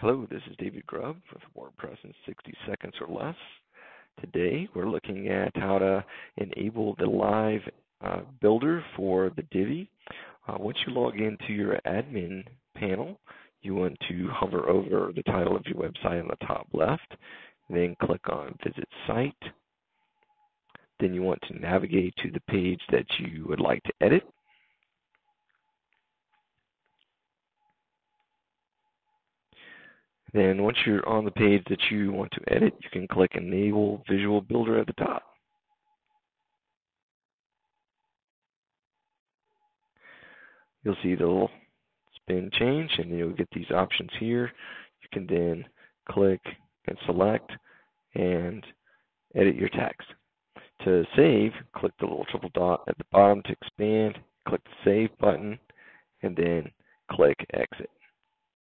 Hello, this is David Grubb with WordPress in 60 seconds or less. Today we're looking at how to enable the live uh, builder for the Divi. Uh, once you log into your admin panel, you want to hover over the title of your website on the top left, then click on Visit Site. Then you want to navigate to the page that you would like to edit. Then once you're on the page that you want to edit, you can click Enable Visual Builder at the top. You'll see the little spin change and you'll get these options here. You can then click and select and edit your text. To save, click the little triple dot at the bottom to expand, click the Save button, and then click Exit.